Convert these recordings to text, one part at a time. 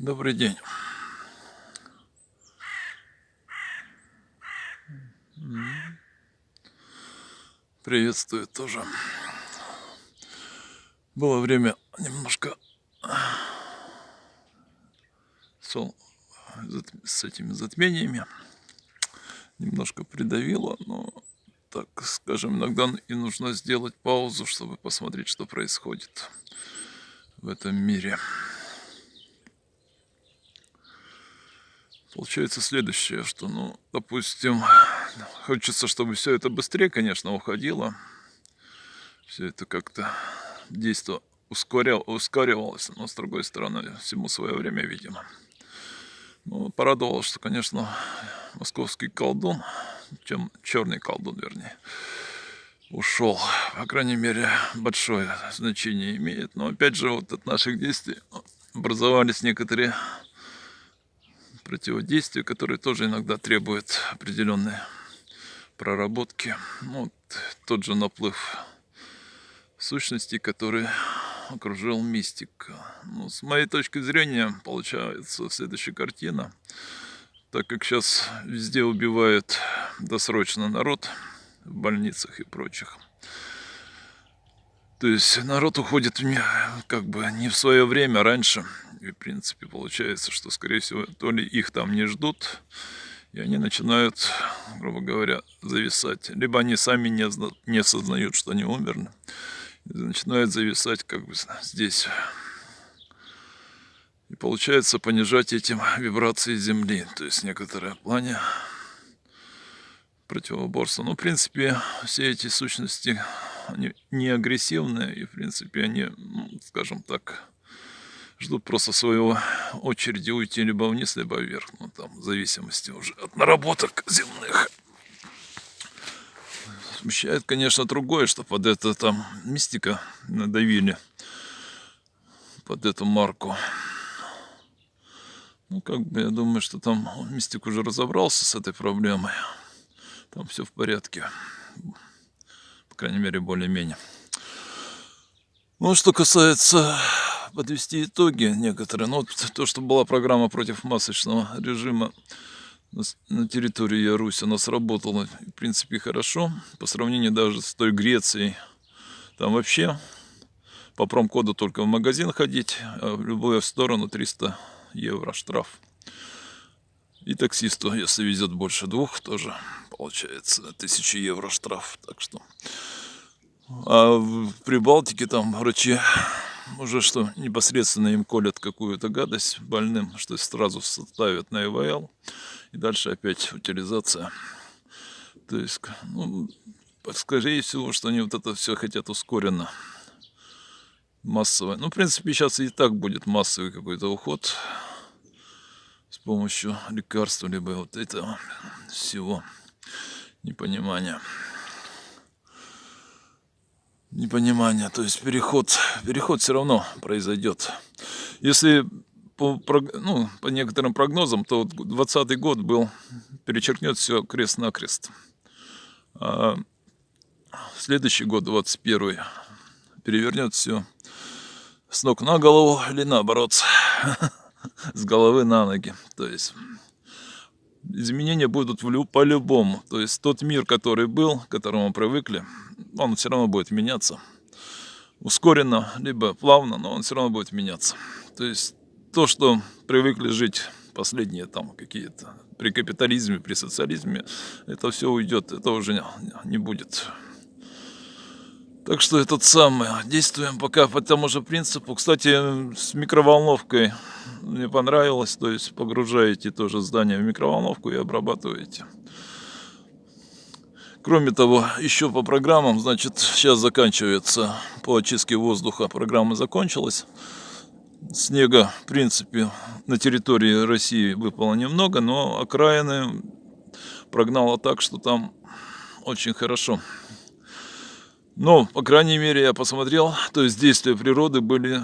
Добрый день. Приветствую тоже. Было время немножко с этими затмениями. Немножко придавило, но так скажем, иногда и нужно сделать паузу, чтобы посмотреть, что происходит в этом мире. Получается следующее, что, ну, допустим, хочется, чтобы все это быстрее, конечно, уходило. Все это как-то действие ускорял, ускоривалось, но с другой стороны, всему свое время, видимо. Ну, порадовало, что, конечно, московский колдун, чем черный колдун, вернее, ушел. По крайней мере, большое значение имеет. Но опять же, вот от наших действий образовались некоторые противодействия, которые тоже иногда требуют определенной проработки. Ну, вот тот же наплыв сущностей, который окружил мистик. Ну, с моей точки зрения, получается следующая картина. Так как сейчас везде убивают досрочно народ в больницах и прочих. То есть народ уходит как бы не в свое время, а раньше. И, в принципе, получается, что, скорее всего, то ли их там не ждут, и они начинают, грубо говоря, зависать. Либо они сами не, не осознают, что они умерли, и начинают зависать как бы здесь. И получается понижать этим вибрации Земли, то есть некоторое плане противоборства. Но, в принципе, все эти сущности, они не агрессивные, и, в принципе, они, ну, скажем так, ждут просто своего очереди уйти либо вниз, либо вверх. Ну, там, в зависимости уже от наработок земных. Смущает, конечно, другое, что под это там мистика надавили. Под эту марку. Ну, как бы, я думаю, что там мистик уже разобрался с этой проблемой. Там все в порядке. По крайней мере, более-менее. Ну, что касается подвести итоги некоторые. Ну, вот то, что была программа против масочного режима на территории Яруси, она сработала, в принципе, хорошо. По сравнению даже с той Грецией. Там вообще по промкоду только в магазин ходить, а в любую сторону 300 евро штраф. И таксисту, если везет больше двух, тоже получается 1000 евро штраф. Так что... А в Прибалтике там врачи уже что непосредственно им колят какую-то гадость больным, что сразу ставят на ИВЛ, и дальше опять утилизация. То есть, ну, скорее всего, что они вот это все хотят ускоренно, массово. Ну, в принципе, сейчас и так будет массовый какой-то уход с помощью лекарства, либо вот этого всего непонимания непонимание, то есть переход, переход все равно произойдет. Если по, ну, по некоторым прогнозам, то 2020 год был, перечеркнет все крест-накрест. А следующий год, 21 перевернет все с ног на голову или наоборот, с головы на ноги. То есть изменения будут по-любому. То есть тот мир, который был, к которому мы привыкли, он все равно будет меняться. Ускоренно, либо плавно, но он все равно будет меняться. То есть то, что привыкли жить последние там какие-то при капитализме, при социализме, это все уйдет, это уже не будет. Так что этот самый, действуем пока по тому же принципу. Кстати, с микроволновкой мне понравилось, то есть погружаете тоже здание в микроволновку и обрабатываете. Кроме того, еще по программам, значит, сейчас заканчивается по очистке воздуха, программа закончилась. Снега, в принципе, на территории России выпало немного, но окраины прогнало так, что там очень хорошо. Но, по крайней мере, я посмотрел, то есть действия природы были,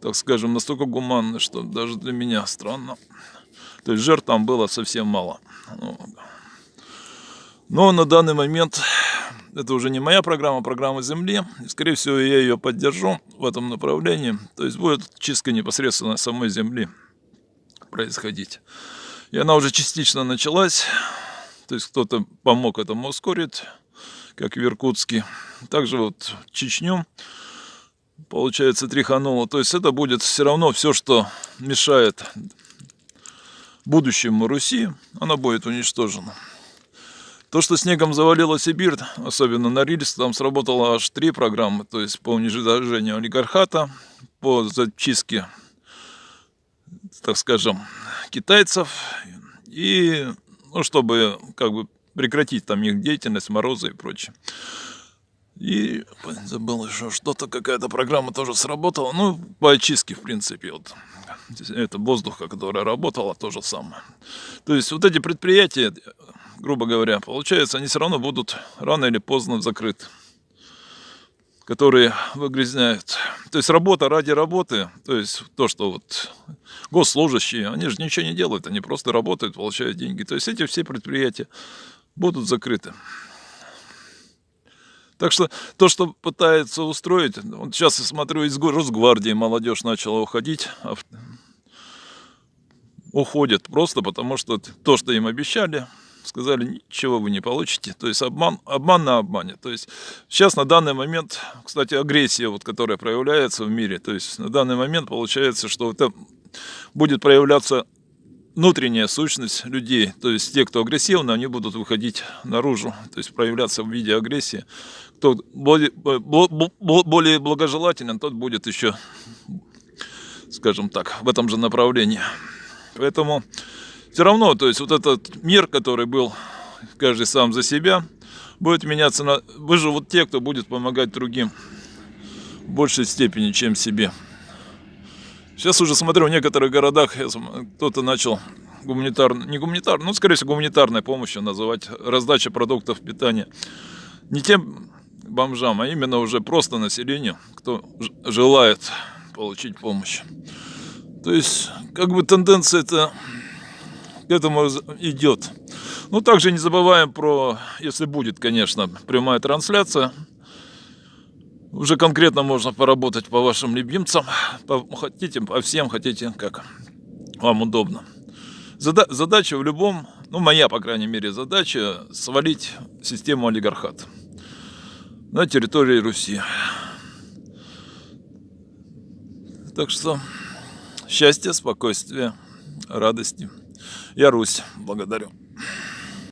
так скажем, настолько гуманны, что даже для меня странно. То есть жертв там было совсем мало. Ну, но на данный момент это уже не моя программа, а программа Земли. И, скорее всего, я ее поддержу в этом направлении. То есть будет чистка непосредственно самой Земли. происходить. И она уже частично началась. То есть кто-то помог этому ускорить, как в Иркутске. Также вот Чечню, получается, тряхануло. То есть это будет все равно все, что мешает будущему Руси, она будет уничтожена. То, что снегом завалило Сибирь, особенно на Рильс, там сработало аж три программы, то есть по уничтожению олигархата, по зачистке, так скажем, китайцев, и ну, чтобы как бы прекратить там их деятельность, морозы и прочее. И забыл еще что-то, какая-то программа тоже сработала. Ну, по очистке, в принципе, вот. Это воздуха, которая работала, то же самое. То есть вот эти предприятия, грубо говоря, получается, они все равно будут рано или поздно закрыты. Которые выгрязняют. То есть работа ради работы, то есть то, что вот госслужащие, они же ничего не делают, они просто работают, получают деньги. То есть эти все предприятия будут закрыты. Так что то, что пытается устроить, вот сейчас я смотрю, из Росгвардии молодежь начала уходить, а уходят просто потому, что то, что им обещали, сказали, ничего вы не получите. То есть обман, обман на обмане. То есть сейчас на данный момент, кстати, агрессия, вот, которая проявляется в мире, то есть на данный момент получается, что это будет проявляться внутренняя сущность людей, то есть те, кто агрессивны, они будут выходить наружу, то есть проявляться в виде агрессии. Кто более, более благожелателен, тот будет еще, скажем так, в этом же направлении. Поэтому все равно, то есть вот этот мир, который был каждый сам за себя, будет меняться на... Выживут те, кто будет помогать другим в большей степени, чем себе. Сейчас уже смотрю, в некоторых городах кто-то начал гуманитарно, не гуманитарно, ну, скорее всего, гуманитарной помощью называть раздача продуктов питания. Не тем бомжам, а именно уже просто населению, кто желает получить помощь. То есть, как бы тенденция это к этому идет. Ну, также не забываем про, если будет, конечно, прямая трансляция, уже конкретно можно поработать по вашим любимцам. По, хотите, по всем хотите, как вам удобно. Зада задача в любом, ну моя, по крайней мере, задача свалить систему олигархат на территории Руси. Так что счастья, спокойствия, радости. Я Русь. Благодарю.